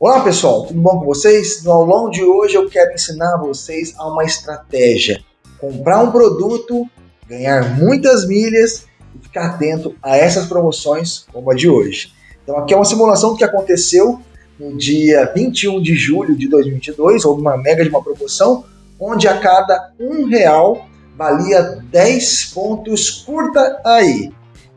Olá pessoal, tudo bom com vocês? No aulão de hoje eu quero ensinar vocês a uma estratégia. Comprar um produto, ganhar muitas milhas e ficar atento a essas promoções como a de hoje. Então aqui é uma simulação do que aconteceu no dia 21 de julho de 2022, houve uma mega de uma promoção, onde a cada um real valia 10 pontos curta aí.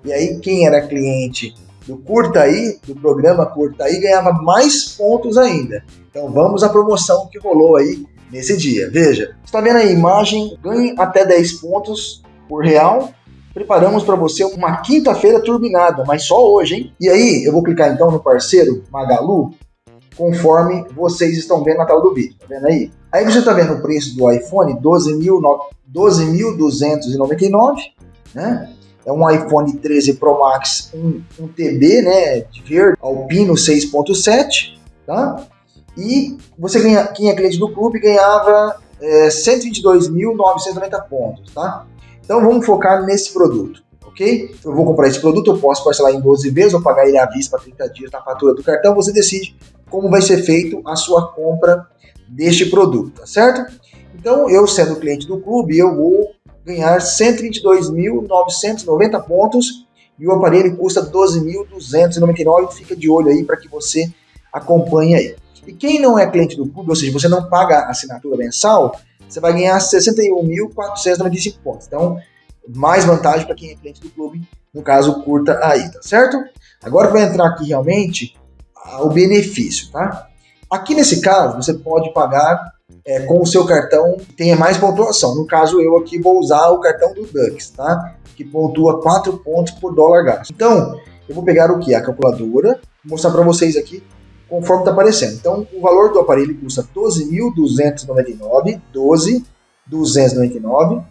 E aí quem era cliente do Curta Aí, do programa Curta Aí, ganhava mais pontos ainda. Então vamos à promoção que rolou aí nesse dia. Veja, está vendo a imagem? Ganhe até 10 pontos por real. Preparamos para você uma quinta-feira turbinada, mas só hoje, hein? E aí, eu vou clicar então no parceiro Magalu, conforme vocês estão vendo na tela do vídeo. Tá vendo aí? Aí você está vendo o preço do iPhone, 12.299, né? É um iPhone 13 Pro Max, um, um TB, né, de verde, Alpino 6.7, tá? E você ganha, quem é cliente do clube ganhava é, 122.990 pontos, tá? Então vamos focar nesse produto, ok? Eu vou comprar esse produto, eu posso parcelar em 12 vezes ou pagar ele à vista para 30 dias na fatura do cartão, você decide como vai ser feito a sua compra deste produto, tá certo? Então eu sendo cliente do clube, eu vou ganhar 122.990 pontos e o aparelho custa 12.299. Fica de olho aí para que você acompanhe aí. E quem não é cliente do clube, ou seja, você não paga assinatura mensal, você vai ganhar 61.495 pontos. Então, mais vantagem para quem é cliente do clube, no caso, curta aí, tá certo? Agora vai entrar aqui realmente o benefício, tá? Aqui nesse caso, você pode pagar é, com o seu cartão tenha mais pontuação. No caso, eu aqui vou usar o cartão do Dux, tá? Que pontua 4 pontos por dólar gasto. Então, eu vou pegar o que? A calculadora, mostrar para vocês aqui conforme está aparecendo. Então, o valor do aparelho custa 12.299, 12.299,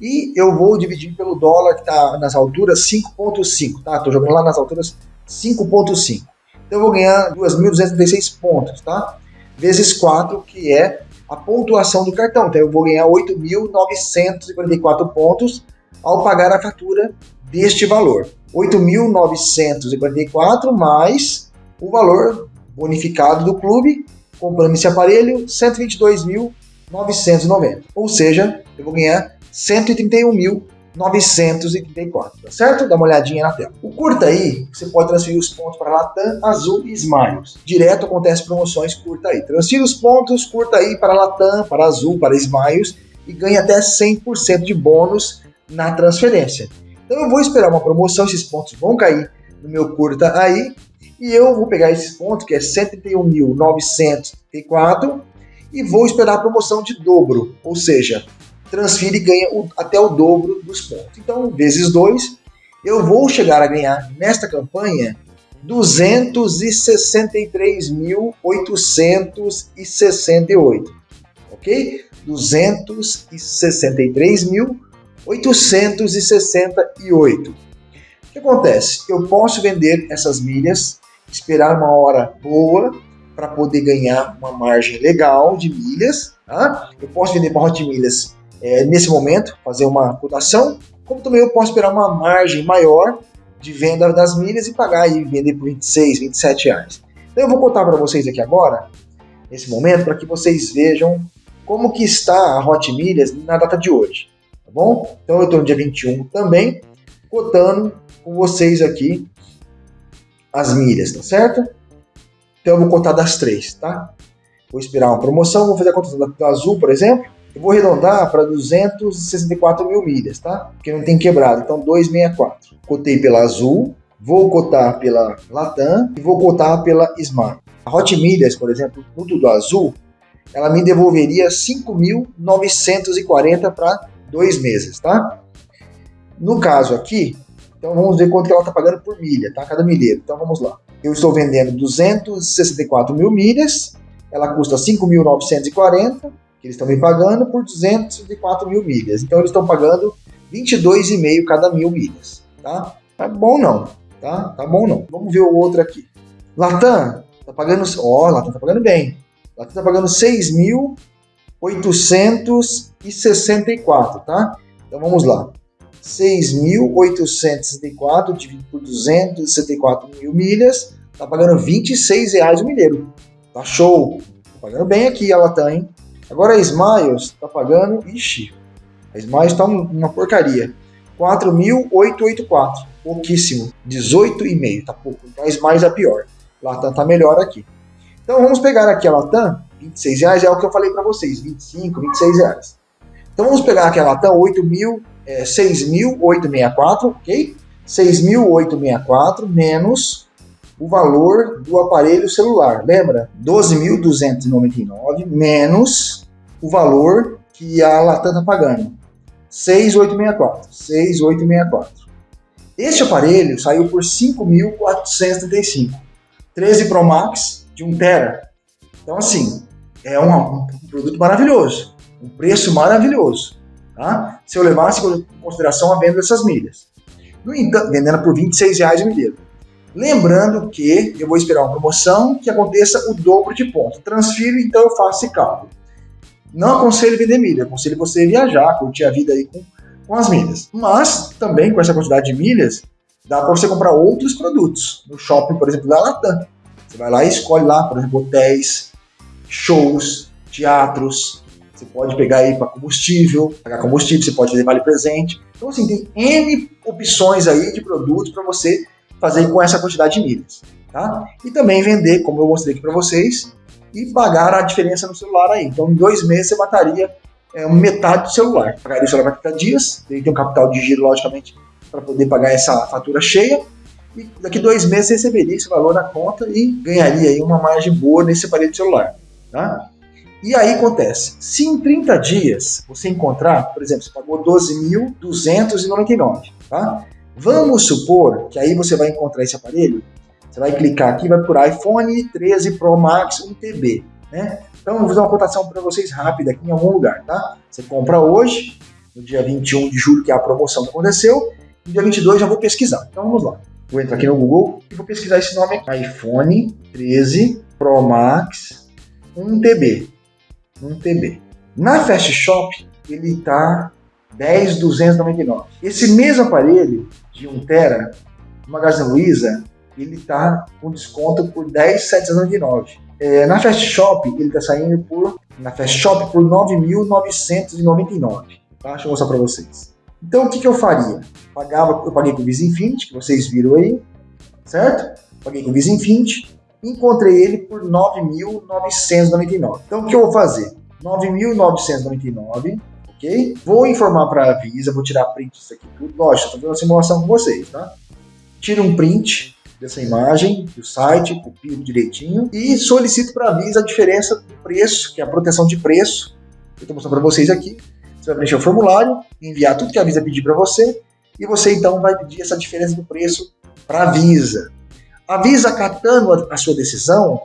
e eu vou dividir pelo dólar que está nas alturas 5.5, tá? Estou jogando lá nas alturas 5.5. Então, eu vou ganhar 2.236 pontos, tá? Vezes 4, que é a pontuação do cartão. Então eu vou ganhar 8.944 pontos ao pagar a fatura deste valor. 8.944 mais o valor bonificado do clube, comprando esse aparelho, 122.990. Ou seja, eu vou ganhar 131 mil 934, tá certo? Dá uma olhadinha na tela. O curta aí, você pode transferir os pontos para Latam, Azul e Smiles. Direto acontece promoções curta aí. Transfira os pontos, curta aí para Latam, para Azul, para Smiles e ganha até 100% de bônus na transferência. Então eu vou esperar uma promoção, esses pontos vão cair no meu curta aí e eu vou pegar esses pontos, que é 131.904 e vou esperar a promoção de dobro, ou seja, transfere e ganha o, até o dobro dos pontos. Então, vezes 2, eu vou chegar a ganhar nesta campanha 263.868, ok? 263.868. O que acontece? Eu posso vender essas milhas, esperar uma hora boa para poder ganhar uma margem legal de milhas. Tá? Eu posso vender para Hot Milhas é, nesse momento, fazer uma cotação, como também eu posso esperar uma margem maior de venda das milhas e pagar e vender por 26, 27 reais. Então eu vou contar para vocês aqui agora, nesse momento, para que vocês vejam como que está a Hot Milhas na data de hoje, tá bom? Então eu estou no dia 21 também, cotando com vocês aqui as milhas, tá certo? Então eu vou contar das três, tá? Vou esperar uma promoção, vou fazer a cotação da azul, por exemplo, eu vou arredondar para 264 mil milhas, tá? Porque não tem quebrado, então 264. Cotei pela Azul, vou cotar pela Latam e vou cotar pela Smart. A Hot Milhas, por exemplo, no Tudo Azul, ela me devolveria 5.940 para dois meses, tá? No caso aqui, então vamos ver quanto que ela está pagando por milha, tá? Cada milheiro. Então vamos lá. Eu estou vendendo 264 mil milhas, ela custa 5.940 que eles estão me pagando por 204 mil milhas. Então eles estão pagando 22,5 cada mil milhas, tá? Tá bom não, tá? Tá bom não. Vamos ver o outro aqui. Latam tá pagando, ó, oh, Latam tá pagando bem. Latam tá pagando 6.864, tá? Então vamos lá. 6.864 dividido por 264 mil milhas, tá pagando 26 reais o milheiro. Tá show. Tá pagando bem aqui a Latam, hein? Agora a Smiles tá pagando... Ixi, a Smiles tá uma porcaria. 4.884. Pouquíssimo. 18,5. Tá pouco. Então a Smiles é pior. Latam tá melhor aqui. Então vamos pegar aqui a Latam. 26 reais é o que eu falei para vocês. 25, 26 reais. Então vamos pegar aqui a Latam. 8.000, é, 6.864, ok? 6.864 menos o valor do aparelho celular. Lembra? 12.299 menos o valor que a Latam está pagando. 6.864. 6.864. Este aparelho saiu por 5.435. 13 Pro Max de 1 tera. Então assim, é um, um produto maravilhoso. Um preço maravilhoso. Tá? Se eu levasse em consideração a venda dessas milhas. No entanto, vendendo por 26 reais o milheiro. Lembrando que eu vou esperar uma promoção que aconteça o dobro de pontos. Transfiro, então eu faço esse cálculo. Não aconselho vender milha, aconselho você viajar, curtir a vida aí com, com as milhas. Mas também com essa quantidade de milhas, dá para você comprar outros produtos. No shopping, por exemplo, da Latam. Você vai lá e escolhe lá, por exemplo, hotéis, shows, teatros. Você pode pegar aí para combustível, pagar combustível, você pode fazer vale presente. Então, assim, tem N opções aí de produtos para você fazer com essa quantidade de milhas. Tá? E também vender, como eu mostrei aqui para vocês, e pagar a diferença no celular aí. Então, em dois meses você mataria é, metade do celular. Pagaria o celular para 30 dias, tem que ter um capital de giro, logicamente, para poder pagar essa fatura cheia. E daqui dois meses você receberia esse valor na conta e ganharia aí uma margem boa nesse aparelho de celular. Tá? E aí acontece, se em 30 dias você encontrar, por exemplo, você pagou 12.299, tá? Vamos supor que aí você vai encontrar esse aparelho, você vai clicar aqui, vai por iPhone 13 Pro Max 1TB, né? Então, vou fazer uma cotação para vocês rápida aqui em algum lugar, tá? Você compra hoje, no dia 21 de julho, que é a promoção que aconteceu, no dia 22 já vou pesquisar. Então, vamos lá. Vou entrar aqui no Google e vou pesquisar esse nome aqui. iPhone 13 Pro Max 1TB. 1TB. Na Fast Shop, ele está 10,299. Esse mesmo aparelho de 1 tera, no Magazine Luiza, ele está com desconto por 10,799. É, na Fast Shop, ele está saindo por na Fast Shop por 9.999. Tá? Deixa eu mostrar para vocês. Então, o que, que eu faria? Pagava, eu paguei com o Visa Infinity, que vocês viram aí, certo? Paguei com o Visa Infinity, encontrei ele por 9.999. Então, o que eu vou fazer? 9.999 ok? Vou informar para a Visa, vou tirar print disso aqui tudo. Lógico, estou fazendo uma simulação com vocês, tá? Tiro um print dessa imagem do site, copio direitinho e solicito para a Visa a diferença do preço, que é a proteção de preço. Eu estou mostrando para vocês aqui. Você vai preencher o formulário, enviar tudo que a Visa pedir para você e você então vai pedir essa diferença do preço para a Visa. A Visa catando a, sua decisão,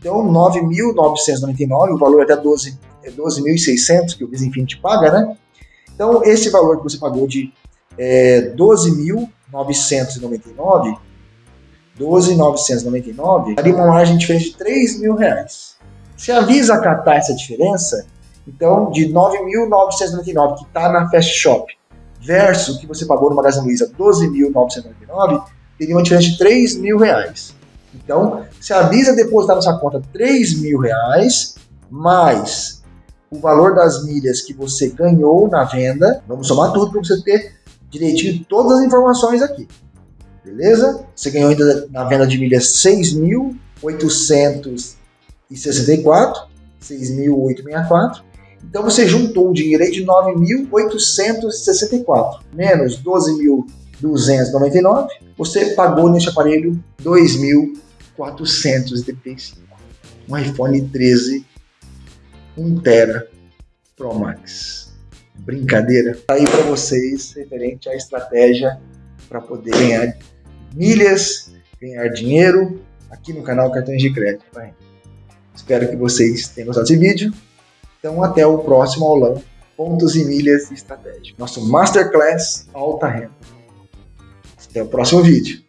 deu 9.999, o valor é até 12 é 12.600 que o Visa Infinity paga, né? Então, esse valor que você pagou de é, 12.999, 12.999, daria uma margem diferente de 3 mil reais. Se a Visa acatar essa diferença, então de 9.999 que está na Fast Shop versus o que você pagou no Magazine Luiza, 12.999, teria uma diferença de 3 mil reais. Então, se a Visa depositar na sua conta 3 mil reais, mais o valor das milhas que você ganhou na venda. Vamos somar tudo para você ter direitinho todas as informações aqui. Beleza? Você ganhou ainda na venda de milhas 6.864, 6.864. Então você juntou um dinheiro aí de 9.864 menos 12.299. Você pagou nesse aparelho 2.435. Um iPhone 13 1 tera Pro Max. Brincadeira. Tá aí para vocês referente à estratégia para poder ganhar milhas, ganhar dinheiro aqui no canal Cartões de Crédito. Espero que vocês tenham gostado desse vídeo. Então até o próximo aulão. Pontos e milhas estratégia. Nosso Masterclass Alta Renda. Até o próximo vídeo.